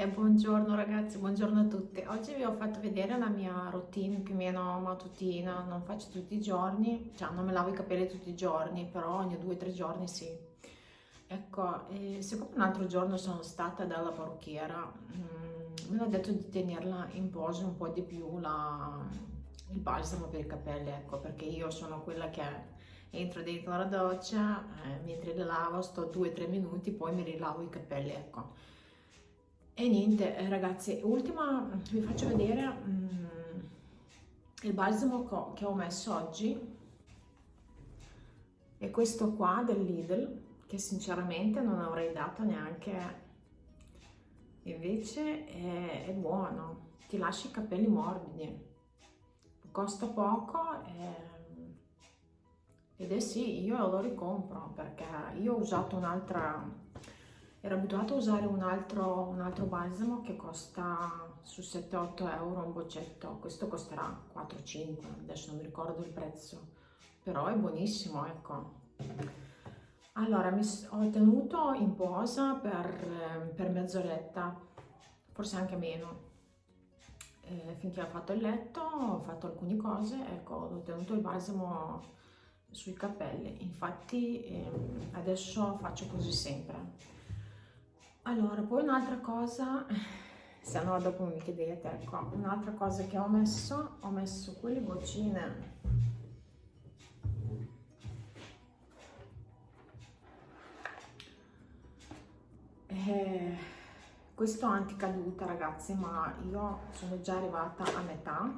E buongiorno ragazzi, buongiorno a tutti. Oggi vi ho fatto vedere la mia routine più o meno mattutina, non faccio tutti i giorni, cioè non me lavo i capelli tutti i giorni, però ogni due o tre giorni sì. Ecco, siccome un altro giorno sono stata dalla parrucchiera, mm, me detto di tenerla in posa un po' di più la, il balsamo per i capelli, ecco, perché io sono quella che entro dentro la doccia, eh, mentre le lavo sto due o tre minuti, poi mi rilavo i capelli, ecco e niente eh, ragazzi, ultima vi faccio vedere mm, il balsamo che ho messo oggi. È questo qua del Lidl che sinceramente non avrei dato neanche. Invece è, è buono. Ti lascia i capelli morbidi. Costa poco e, ed è sì io lo ricompro perché io ho usato un'altra ero abituato a usare un altro, un altro balsamo che costa su 7-8 euro un boccetto, questo costerà 4-5, adesso non mi ricordo il prezzo, però è buonissimo, ecco. Allora, mi ho tenuto in posa per, per mezz'oretta, forse anche meno, eh, finché ho fatto il letto, ho fatto alcune cose, ecco, ho tenuto il balsamo sui capelli, infatti eh, adesso faccio così sempre allora, poi un'altra cosa, se no dopo mi chiedete, ecco, un'altra cosa che ho messo, ho messo quelle goccine. Eh, questo anticaduta ragazzi, ma io sono già arrivata a metà,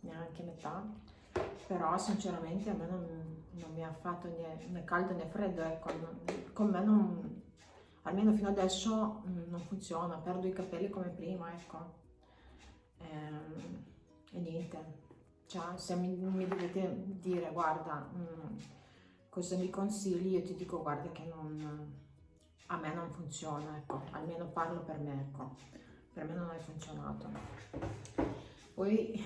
neanche metà, però sinceramente a me non, non mi ha fatto né, né caldo né freddo, ecco, con me non almeno fino adesso mh, mm, non funziona, perdo i capelli come prima, ecco. Ehm, e niente, cioè, se mi, mi, dovete dire, guarda, mh, mm, cosa mi consigli, io ti dico, guarda che non, a me non funziona, ecco, almeno parlo per me, ecco, per me non è funzionato. Poi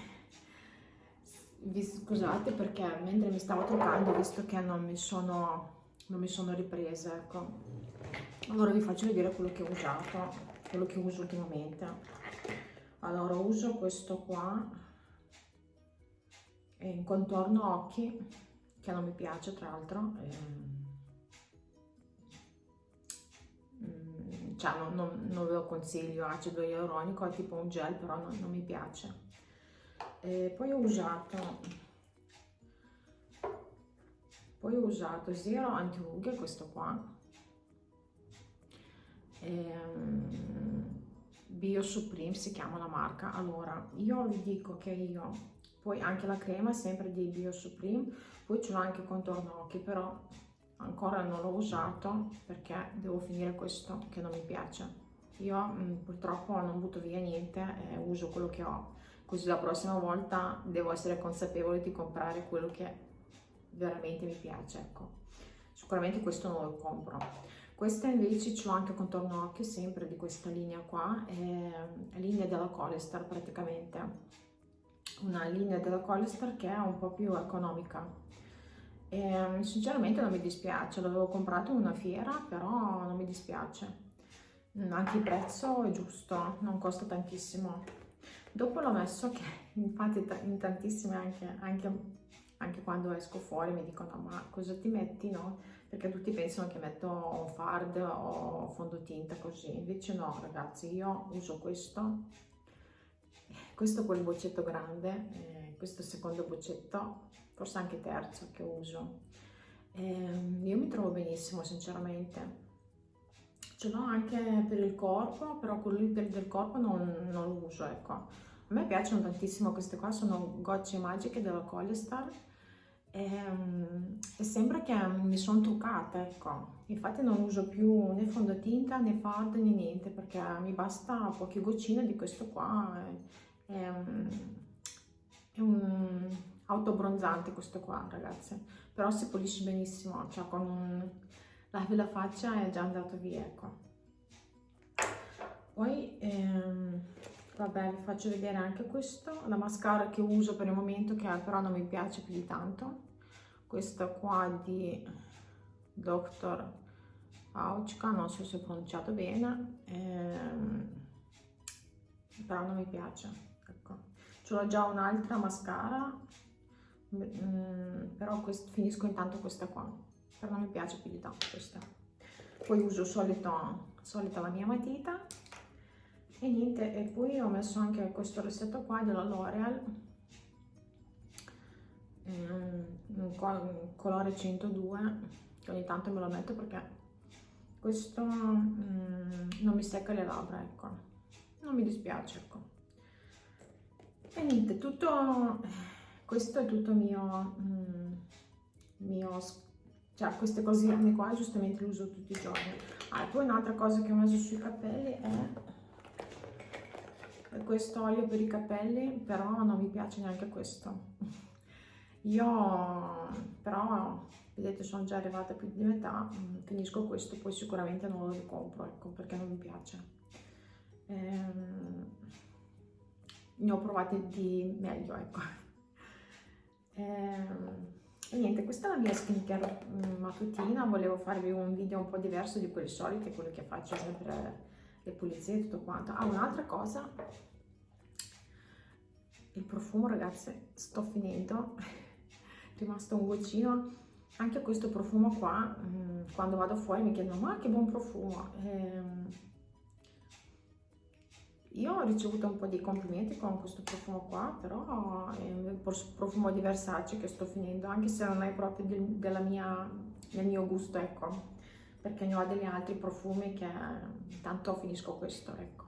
vi scusate perché mentre mi stavo truccando, visto che non mi sono, non mi sono ripresa, ecco, allora vi faccio vedere quello che ho usato quello che uso ultimamente. Allora uso questo qua in contorno occhi che non mi piace tra l'altro mm, cioè non, non, non, ve lo consiglio acido ialuronico è tipo un gel però non, non mi piace. E poi ho usato poi ho usato zero anti rughe questo qua ehm, Bio Supreme si chiama la marca. Allora io vi dico che io poi anche la crema è sempre di Bio Supreme poi ce l'ho anche contorno occhi però ancora non l'ho usato perché devo finire questo che non mi piace. Io mh, mm, purtroppo non butto via niente e uso quello che ho. Così la prossima volta devo essere consapevole di comprare quello che veramente mi piace ecco. Sicuramente questo non lo compro questa invece ce l'ho anche contorno occhio, sempre di questa linea qua, è linea della Colestar praticamente. Una linea della Colestar che è un po' più economica. E, sinceramente non mi dispiace, l'avevo comprato in una fiera, però non mi dispiace. Anche il prezzo è giusto, non costa tantissimo. Dopo l'ho messo, che infatti in tantissime anche, anche, anche quando esco fuori mi dicono ma cosa ti metti, no? perché tutti pensano che metto un fard o fondotinta così, invece no ragazzi, io uso questo, questo quel boccetto grande, eh, questo secondo boccetto, forse anche terzo che uso. Eh, io mi trovo benissimo sinceramente, ce l'ho anche per il corpo, però quello del corpo non, non lo uso, ecco. A me piacciono tantissimo queste qua, sono gocce magiche della Colestar, ehm, e sembra che mi sono truccata, ecco. Infatti non uso più né fondotinta né fard né niente perché mi basta poche goccine di questo qua. È, è, è un autobronzante questo qua, ragazzi. Però si pulisce benissimo, cioè con un, lavi la faccia è già andato via, ecco. Poi, ehm, vabbè, vi faccio vedere anche questo, la mascara che uso per il momento che però non mi piace più di tanto. Questa qua di Dr. Auchka, non so se ho pronunciato bene, ehm, però non mi piace ecco. Ce l'ho già un'altra mascara mm, però quest, finisco intanto questa qua però non mi piace più di tanto questa. Poi uso solito, solita la mia matita e niente e poi ho messo anche questo rossetto qua della L'Oreal un colore 102 che ogni tanto me lo metto perché questo mm, non mi secca le labbra ecco. Non mi dispiace ecco. E niente tutto questo è tutto mio mm, mio cioè queste cosine qua giustamente le uso tutti i giorni. Ah, poi un'altra cosa che ho messo sui capelli è questo olio per i capelli però non mi piace neanche questo. Io però vedete sono già arrivata più di metà mm, finisco questo poi sicuramente non lo ricompro ecco perché non mi piace. Ehm, ne ho provati di meglio ecco. Ehm, e niente questa è la mia skincare mm, mattutina. Volevo farvi un video un po' diverso di quelli soliti quelli che faccio sempre le pulizie e tutto quanto. Ah un'altra cosa. Il profumo ragazzi sto finendo. È rimasto un goccino. Anche questo profumo qua mm, quando vado fuori mi chiedono ma che buon profumo. Ehm, io ho ricevuto un po' di complimenti con questo profumo qua però è un profumo di Versace che sto finendo anche se non è proprio del, mia, del mio gusto ecco perché ne ho degli altri profumi che tanto finisco questo ecco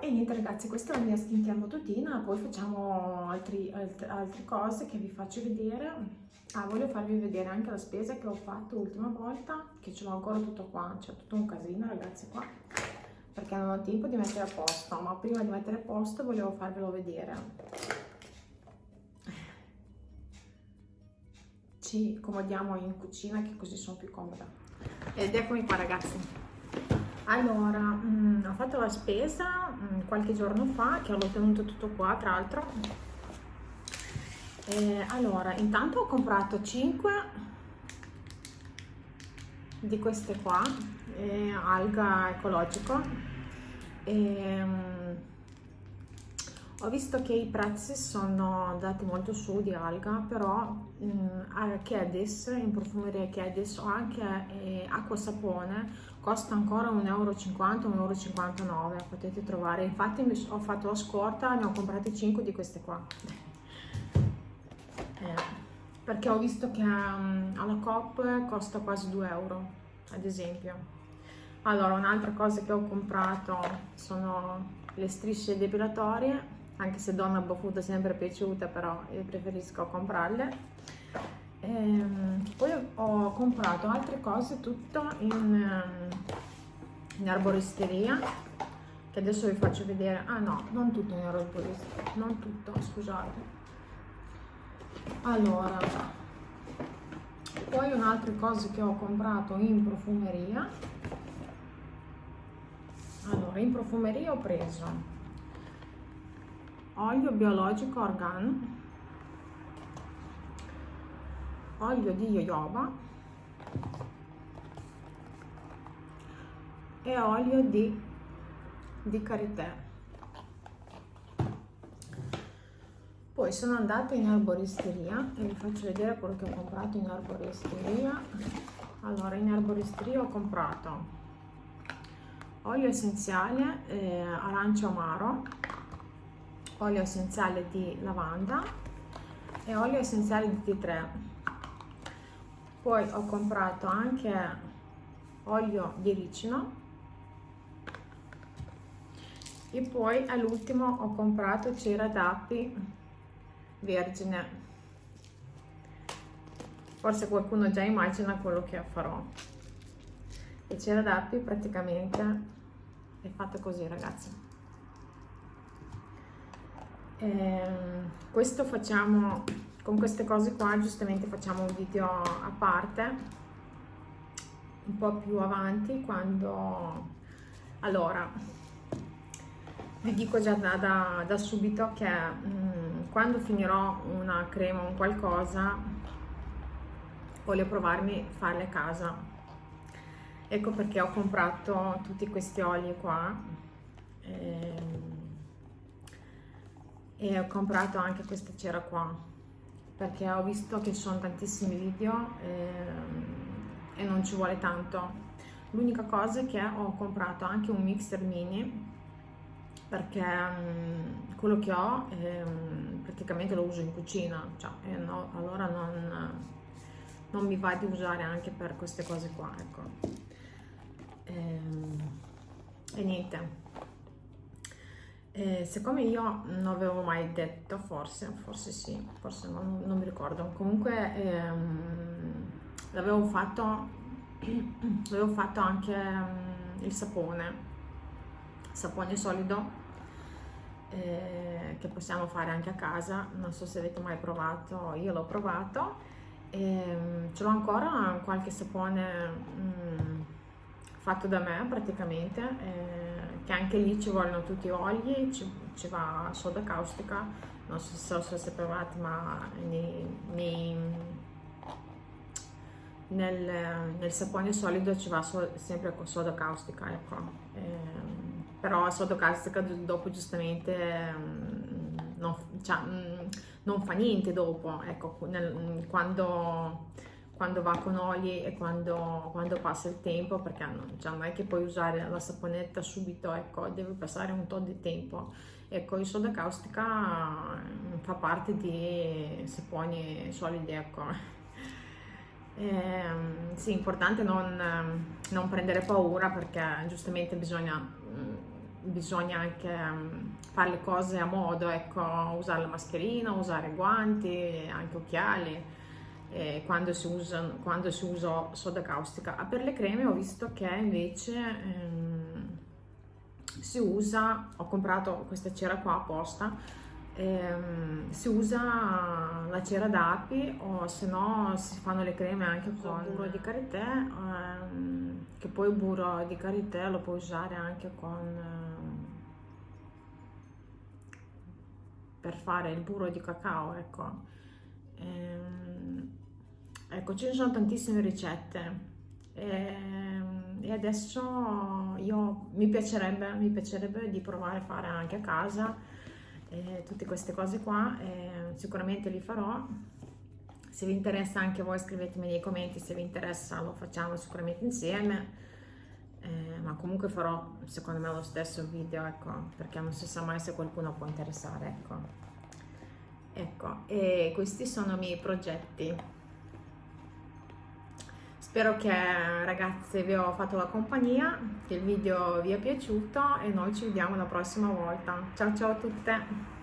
e niente ragazzi, questa è la mia skincare mattutina, poi facciamo altri, alt altre cose che vi faccio vedere. Ah, voglio farvi vedere anche la spesa che ho fatto l'ultima volta, che ce l'ho ancora tutto qua, c'è tutto un casino ragazzi qua, perché non ho tempo di mettere a posto, ma prima di mettere a posto volevo farvelo vedere. Ci comodiamo in cucina che così sono più comoda. Ed eccomi qua ragazzi. Allora, mh, mm, ho fatto la spesa mh, mm, qualche giorno fa, che ho tenuto tutto qua tra l'altro. allora, intanto ho comprato 5 di queste qua, eh, alga ecologico. E, mh, ho visto che i prezzi sono andati molto su di alga, però mh, a Kedis, in profumeria Kedis o anche eh, acqua sapone costa ancora 1,50 euro, 1,59 euro, potete trovare, infatti mi ho fatto la scorta, ne ho comprate 5 di queste qua, eh, perché ho visto che um, alla Coop costa quasi 2 euro, ad esempio. Allora, un'altra cosa che ho comprato sono le strisce depilatorie, anche se donna baffuta è sempre piaciuta, però io preferisco comprarle. Ehm, poi ho comprato altre cose tutto in, ehm, in arboristeria che adesso vi faccio vedere. Ah no non tutto in arboristeria non tutto scusate. Allora poi un'altra cosa che ho comprato in profumeria. Allora in profumeria ho preso olio biologico organ olio di jojoba. E olio di, di karité. Poi sono andata in arboristeria e vi faccio vedere quello che ho comprato in arboristeria allora in arboristeria ho comprato olio essenziale eh, arancio amaro olio essenziale di lavanda e olio essenziale di tea 3 poi ho comprato anche olio di ricino. E poi all'ultimo ho comprato cera d'api vergine. Forse qualcuno già immagina quello che farò. E cera d'api praticamente è fatta così ragazzi ehm, questo facciamo con queste cose qua giustamente facciamo un video a parte un po' più avanti quando allora vi dico già da, da, da subito che mh, mm, quando finirò una crema o un qualcosa voglio provarmi a farle a casa. Ecco perché ho comprato tutti questi oli qua e, e ho comprato anche questa cera qua perché ho visto che ci sono tantissimi video e, e non ci vuole tanto. L'unica cosa è che ho comprato anche un mixer mini perché um, quello che ho um, praticamente lo uso in cucina cioè, eh, no, allora non, non, mi va di usare anche per queste cose qua ecco. E, ehm, e niente e siccome io non avevo mai detto forse forse sì forse non, non mi ricordo. Comunque ehm, l'avevo fatto fatto anche um, il sapone sapone solido eh, che possiamo fare anche a casa. Non so se avete mai provato io l'ho provato. E, um, ce l'ho ancora qualche sapone um, fatto da me praticamente eh, che anche lì ci vogliono tutti oli ci, ci va soda caustica non so se sapevate ma nei, nei nel, nel sapone solido ci va so, sempre con soda caustica, ecco. Eh, però soda caustica dopo giustamente mm, non, cioè, mm, non, fa niente dopo, ecco, nel, quando, quando, va con oli e quando, quando passa il tempo, perché non, cioè, non, è che puoi usare la saponetta subito, ecco, deve passare un po' di tempo. Ecco, il soda caustica mm, fa parte di saponi solidi, ecco. Eh, sì, importante non, non, prendere paura perché giustamente bisogna, mm, bisogna anche mm, fare le cose a modo, ecco, usare la mascherina, usare guanti, anche occhiali. Eh, quando, si usa, quando si usa soda caustica. Ah, per le creme ho visto che invece ehm, si usa, ho comprato questa cera qua apposta, ehm, si usa la cera d'api o se no si fanno le creme anche con burro di karité ehm, che poi il burro di karité lo puoi usare anche con ehm, per fare il burro di cacao ecco ecco ci sono tantissime ricette ehm, e adesso io mi piacerebbe, mi piacerebbe di provare a fare anche a casa eh, tutte queste cose qua, eh, sicuramente li farò. Se vi interessa anche voi scrivetemi nei commenti, se vi interessa lo facciamo sicuramente insieme. Eh, ma comunque farò secondo me lo stesso video, ecco, perché non si sa mai se qualcuno può interessare, ecco. Ecco, e questi sono i miei progetti. Spero che ragazze vi ho fatto la compagnia, che il video vi è piaciuto e noi ci vediamo la prossima volta. Ciao ciao a tutte!